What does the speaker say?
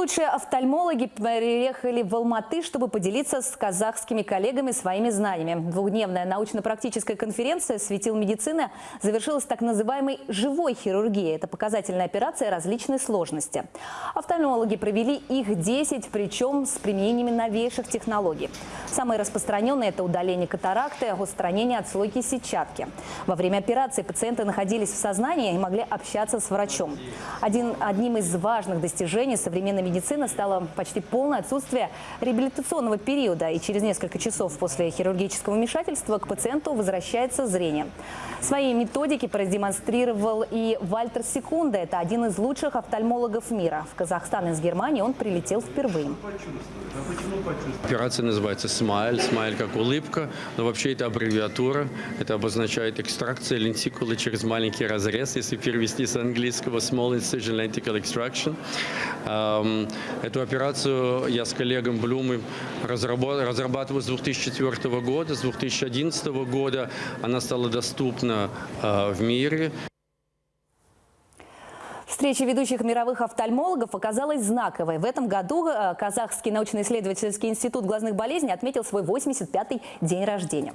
Лучшие офтальмологи приехали в Алматы, чтобы поделиться с казахскими коллегами своими знаниями. Двухдневная научно-практическая конференция «Светил медицины» завершилась так называемой живой хирургией. Это показательная операция различной сложности. Офтальмологи провели их 10, причем с применениями новейших технологий. Самые распространенные – это удаление катаракты, устранение отслойки сетчатки. Во время операции пациенты находились в сознании и могли общаться с врачом. Один, одним из важных достижений современной стало почти полное отсутствие реабилитационного периода. И через несколько часов после хирургического вмешательства к пациенту возвращается зрение. Свои методики продемонстрировал и Вальтер Секунда. Это один из лучших офтальмологов мира. В Казахстан из Германии он прилетел впервые. Операция называется SMILE. SMILE как улыбка, но вообще это аббревиатура. Это обозначает экстракция лентикулы через маленький разрез, если перевести с английского Small Incision Lenticle Extraction. Эм, Эту операцию я с коллегом Блумом разрабатываю с 2004 года. С 2011 года она стала доступна э, в мире. Встреча ведущих мировых офтальмологов оказалась знаковой. В этом году э, Казахский научно-исследовательский институт глазных болезней отметил свой 85-й день рождения.